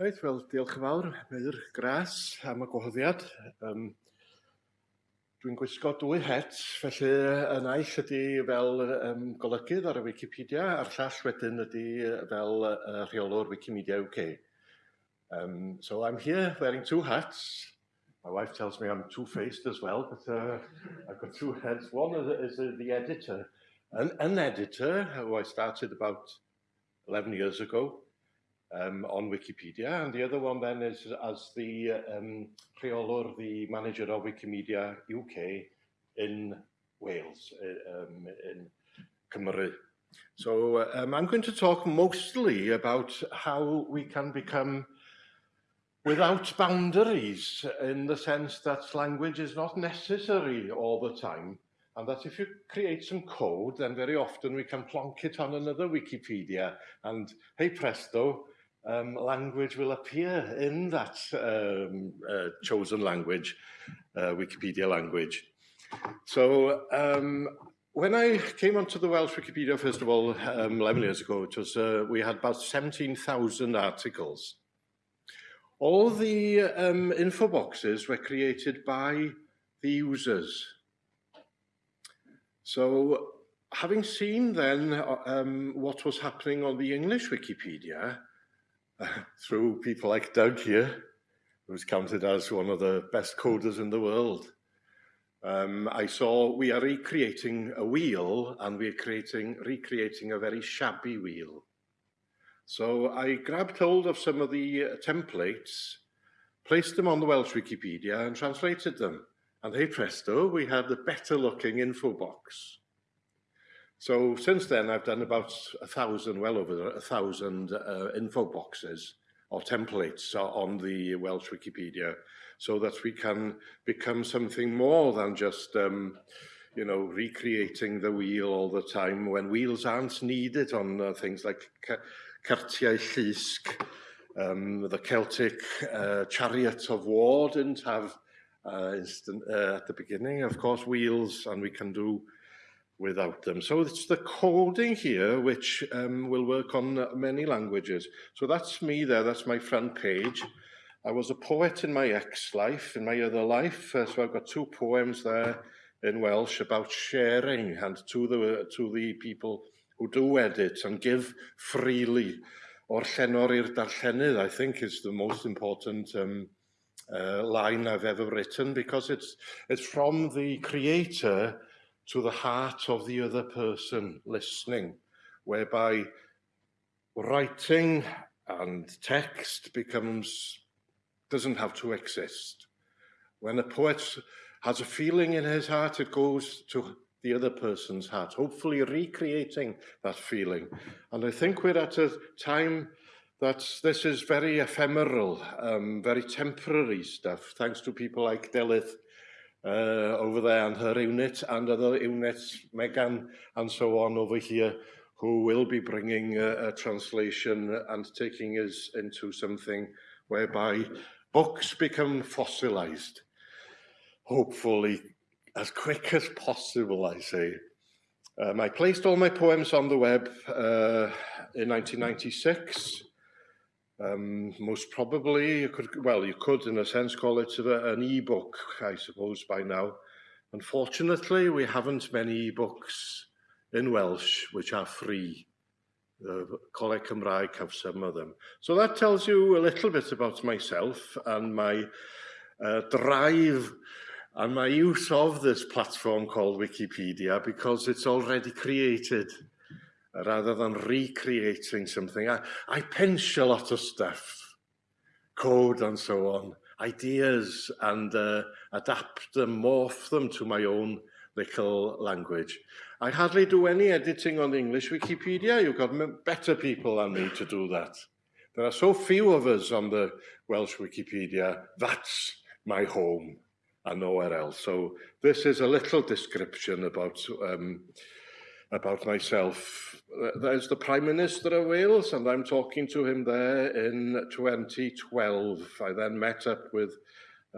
Reit, wel, diolch yn fawr, Meir Gras, am y gwahoddiad. Um, Dwi'n gwisgo dwy het, felly y naill ydy fel um, golygydd ar y Wikipedia, a'r llall wedyn ydy fel uh, rheolwr Wikimedia UK. Um, so I'm here wearing two hats. My wife tells me I'm two-faced as well, but uh, I've got two heads. One is, is the editor. An, an editor, who I started about 11 years ago, um, on Wikipedia. And the other one then is as the um, Rheolwr, the manager of Wikimedia UK in Wales, um, in Cymru. So um, I'm going to talk mostly about how we can become without boundaries in the sense that language is not necessary all the time and that if you create some code then very often we can plonk it on another Wikipedia and hey presto um, language will appear in that um, uh, chosen language, uh, Wikipedia language. So um, when I came onto the Welsh Wikipedia, first of all, um, 11 years ago, it was, uh, we had about 17,000 articles. All the um, info boxes were created by the users. So having seen then uh, um, what was happening on the English Wikipedia, through people like Doug here, who's counted as one of the best coders in the world. Um, I saw we are recreating a wheel and we're creating, recreating a very shabby wheel. So I grabbed hold of some of the uh, templates, placed them on the Welsh Wikipedia and translated them. And hey presto, we had a better looking info box. So since then, I've done about a thousand, well over a thousand uh, info boxes or templates on the Welsh Wikipedia so that we can become something more than just, um, you know, recreating the wheel all the time when wheels aren't needed on uh, things like Cartiau Llysg. Um, the Celtic uh, chariot of war didn't have uh, instant, uh, at the beginning, of course, wheels, and we can do without them. So it's the coding here which um, will work on uh, many languages. So that's me there, that's my front page. I was a poet in my ex-life, in my other life, uh, so I've got two poems there in Welsh about sharing and to the, uh, to the people who do edit and give freely. O'r llenor i'r darllenydd, I think, is the most important um, uh, line I've ever written because it's, it's from the creator to the heart of the other person listening, whereby writing and text becomes, doesn't have to exist. When a poet has a feeling in his heart, it goes to the other person's heart, hopefully recreating that feeling. And I think we're at a time that this is very ephemeral, um, very temporary stuff, thanks to people like Delyth uh, over there and her unit and other units, Megan and so on over here, who will be bringing a, a translation and taking us into something whereby books become fossilized. Hopefully, as quick as possible, I say. Um, I placed all my poems on the web uh, in 1996. Um, most probably, you could, well, you could in a sense call it a, an e-book, I suppose, by now. Unfortunately, we haven't many e-books in Welsh which are free. The Coleg Cymraeg have some of them. So that tells you a little bit about myself and my uh, drive and my use of this platform called Wikipedia because it's already created rather than recreating something. I, I pinch a lot of stuff, code and so on, ideas, and uh, adapt them, morph them to my own little language. I hardly do any editing on English Wikipedia. You've got better people than me to do that. There are so few of us on the Welsh Wikipedia. That's my home and nowhere else. So this is a little description about um, about myself there's the Prime Minister of Wales, and I'm talking to him there in 2012. I then met up with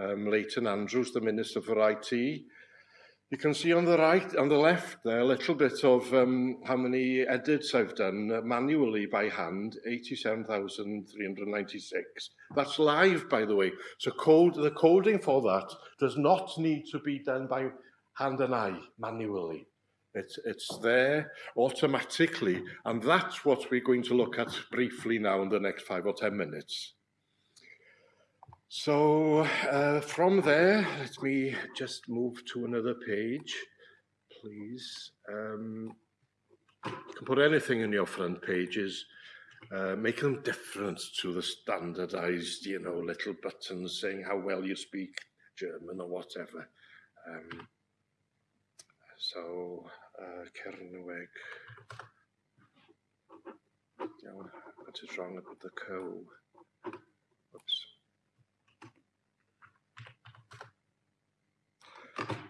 um, Leighton Andrews, the Minister for IT. You can see on the right, on the left there, a little bit of um, how many edits I've done uh, manually by hand, 87,396. That's live, by the way. So code, the coding for that does not need to be done by hand and eye manually. It's, it's there automatically, and that's what we're going to look at briefly now in the next five or ten minutes. So uh, from there, let me just move to another page, please. Um, you can put anything in your front pages, uh, make them different to the standardized, you know, little buttons saying how well you speak German or whatever. Um, so uh. Iawn, what is wrong with the co? Oops.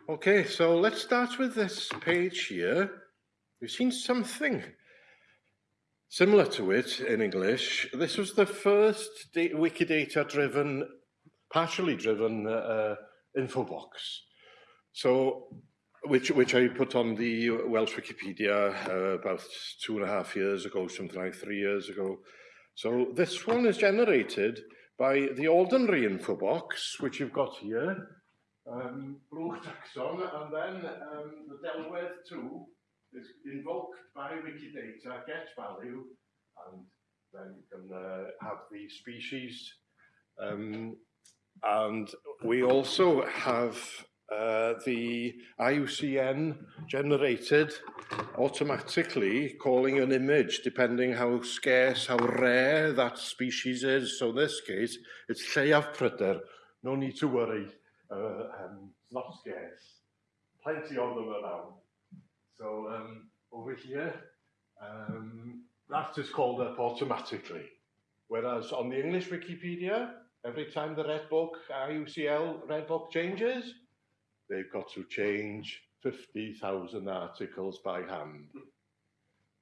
Okay, so let's start with this page here. We've seen something similar to it in English. This was the first Wikidata-driven, partially driven uh, info box. So, which which I put on the Welsh Wikipedia uh, about two and a half years ago, something like three years ago. So this one is generated by the ordinary info box, which you've got here, um, Blwch Taxon, and then um, the Delwedd 2 is invoked by Wikidata, get value, and then you can uh, have the species. Um, and we also have uh, the IUCN generated automatically calling an image depending how scarce, how rare that species is. So in this case, it's Lleiaf Pryder. No need to worry, uh, um, not scarce. Plenty of them around. So um, over here, um, that is called up automatically. Whereas on the English Wikipedia, every time the red book, IUCL red book changes, they've got to change 50,000 articles by hand.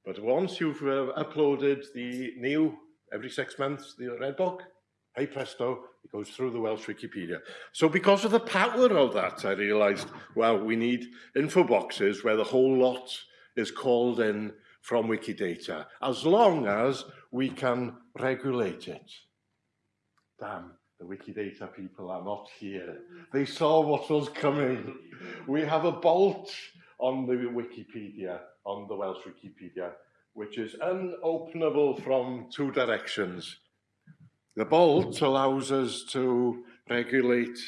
But once you've uh, uploaded the new, every six months, the Red Book, hey presto, it goes through the Welsh Wikipedia. So because of the power of that, I realized, well, we need info boxes where the whole lot is called in from Wikidata, as long as we can regulate it. Damn. The Wikidata people are not here. They saw what was coming. We have a bolt on the Wikipedia, on the Welsh Wikipedia, which is unopenable from two directions. The bolt allows us to regulate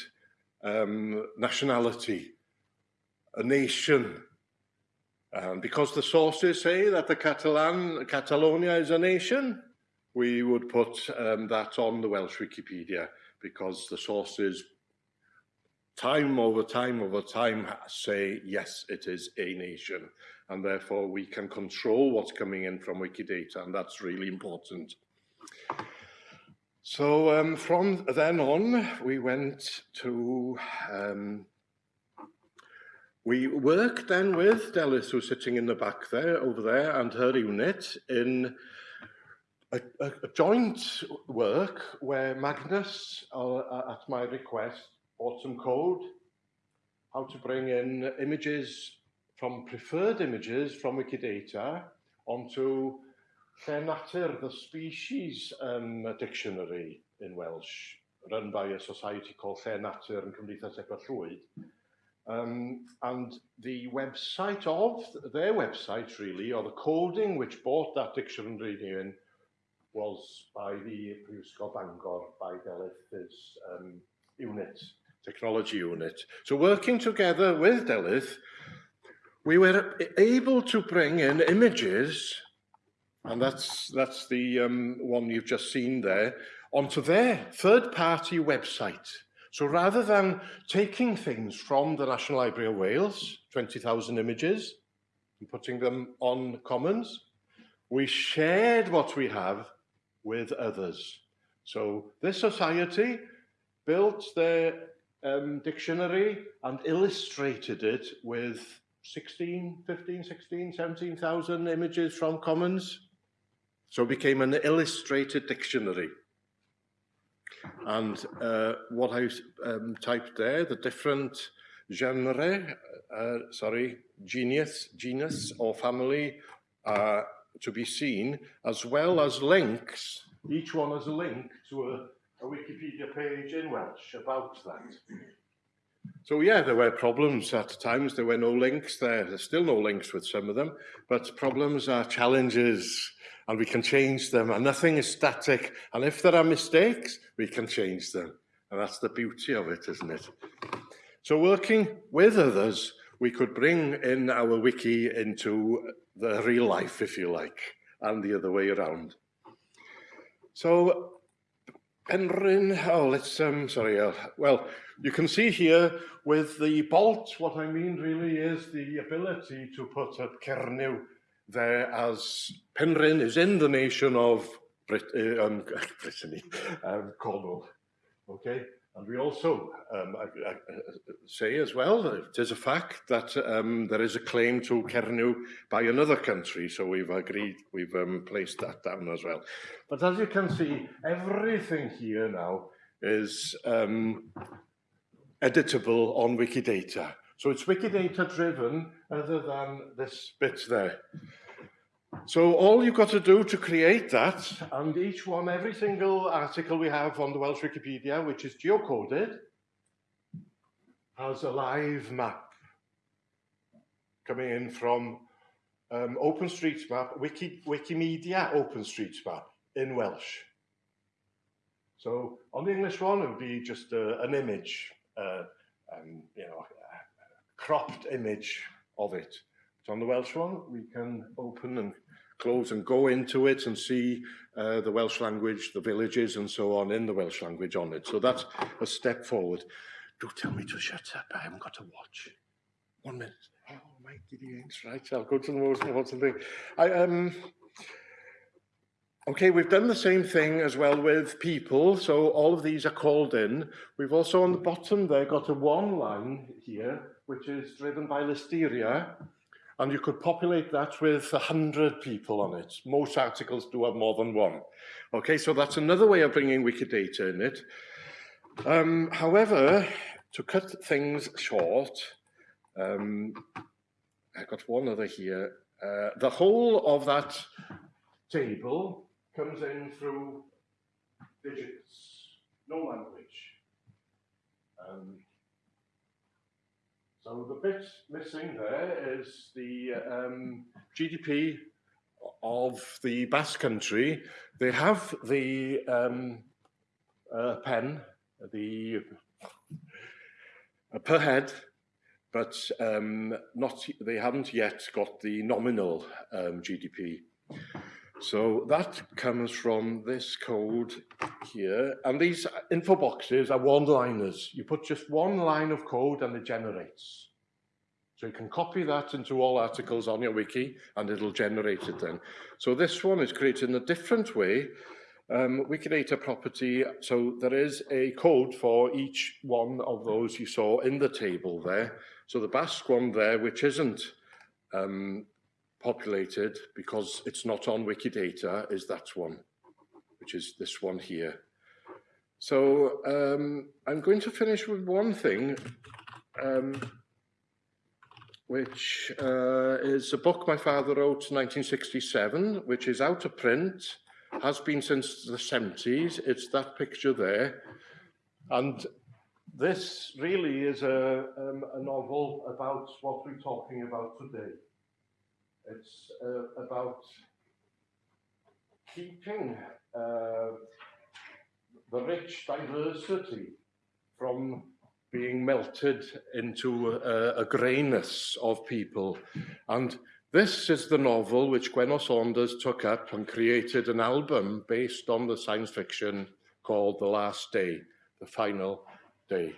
um, nationality, a nation. And because the sources say that the Catalan, Catalonia is a nation, we would put um, that on the Welsh Wikipedia because the sources time over time over time say yes it is a nation and therefore we can control what's coming in from Wikidata and that's really important. So um, from then on, we went to, um, we worked then with Delyth, who's sitting in the back there, over there, and her unit in a, a, a joint work where Magnus, uh, at my request, bought some code, how to bring in images from preferred images from Wikidata onto Llên Natur, the species um, dictionary in Welsh, run by a society called Llên Natur and Cymdeithas Eber. Um, and the website of, their website really, or the coding which brought that dictionary in, was by the Prifysgol Bangor, by Delyth's um, unit, technology unit. So working together with Delyth, we were able to bring in images and that's, that's the um, one you've just seen there, onto their third-party website. So rather than taking things from the National Library of Wales, 20,000 images, and putting them on Commons, we shared what we have with others. So this society built their um, dictionary and illustrated it with 16, 15, 16, 17,000 images from Commons. So it became an illustrated dictionary. And uh, what I um, typed there, the different genre, uh, sorry, genius, genus or family uh, to be seen, as well as links, each one has a link to a, a Wikipedia page in Welsh about that. So yeah, there were problems at times. There were no links there. There's still no links with some of them, but problems are challenges and we can change them and nothing is static. And if there are mistakes, we can change them. And that's the beauty of it, isn't it? So working with others we could bring in our wiki into the real life, if you like, and the other way around. So Penryn, oh, let's, um, sorry, uh, well, you can see here with the bolt, what I mean really is the ability to put a Cernyw there as Penryn is in the nation of Brit uh, um, Brittany, um, Cornwall. Okay, And we also um, I, I, say as well that it is a fact that um, there is a claim to Cernu by another country, so we've agreed, we've um, placed that down as well. But as you can see, everything here now is um, editable on Wikidata. So it's Wikidata driven other than this bit there. So all you've got to do to create that, and each one, every single article we have on the Welsh Wikipedia, which is geocoded, has a live map coming in from um, OpenStreetMap, Wiki, Wikimedia OpenStreetMap in Welsh. So on the English one, it would be just uh, an image, uh, um, you know, a cropped image of it. But on the Welsh one, we can open and close and go into it and see uh, the Welsh language, the villages and so on in the Welsh language on it. So that's a step forward. Do tell me to shut up, I haven't got a watch. One minute. Oh, my giddy right, I'll go to the most important thing. I, um, Okay, we've done the same thing as well with people, so all of these are called in. We've also on the bottom there got a one line here, which is driven by Listeria, and you could populate that with 100 people on it. Most articles do have more than one. Okay, so that's another way of bringing Wikidata in it. Um, however, to cut things short, um, I've got one other here. Uh, the whole of that table comes in through digits, no language. Um, so the bit missing there is the um, GDP of the Basque Country. They have the um, uh, pen, the uh, per head, but um, not they haven't yet got the nominal um, GDP. So that comes from this code here. And these info boxes are one-liners. You put just one line of code and it generates. So you can copy that into all articles on your wiki and it'll generate it then. So this one is created in a different way. Um, Wikidata property, so there is a code for each one of those you saw in the table there. So the Basque one there, which isn't um, populated because it's not on Wikidata is that one, which is this one here. So um, I'm going to finish with one thing, um, which uh, is a book my father wrote in 1967, which is out of print, has been since the 70s. It's that picture there. And this really is a, um, a novel about what we're talking about today. It's uh, about keeping uh, the rich diversity from being melted into a, a greyness of people. And this is the novel which Gwenno Saunders took up and created an album based on the science fiction called The Last Day, The Final Day.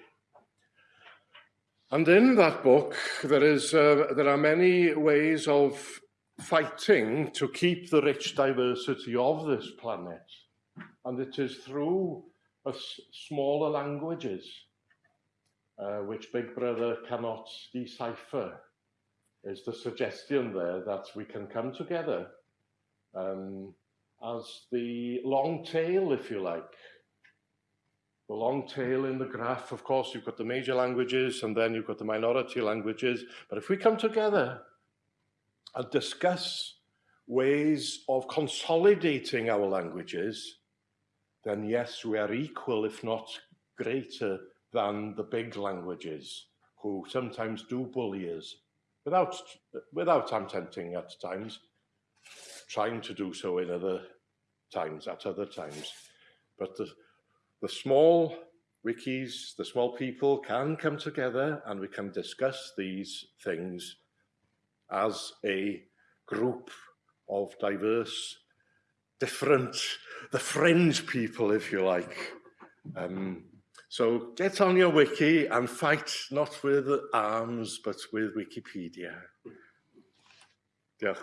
And in that book, there, is, uh, there are many ways of fighting to keep the rich diversity of this planet. And it is through smaller languages, uh, which Big Brother cannot decipher, is the suggestion there that we can come together um, as the long tail, if you like, the long tail in the graph, of course, you've got the major languages and then you've got the minority languages. But if we come together and discuss ways of consolidating our languages, then yes, we are equal, if not greater than the big languages, who sometimes do bully us, without, without attempting at times, trying to do so in other times, at other times. But the, the small wikis, the small people can come together and we can discuss these things as a group of diverse, different, the fringe people, if you like. Um, so get on your wiki and fight not with arms, but with Wikipedia. Diolch.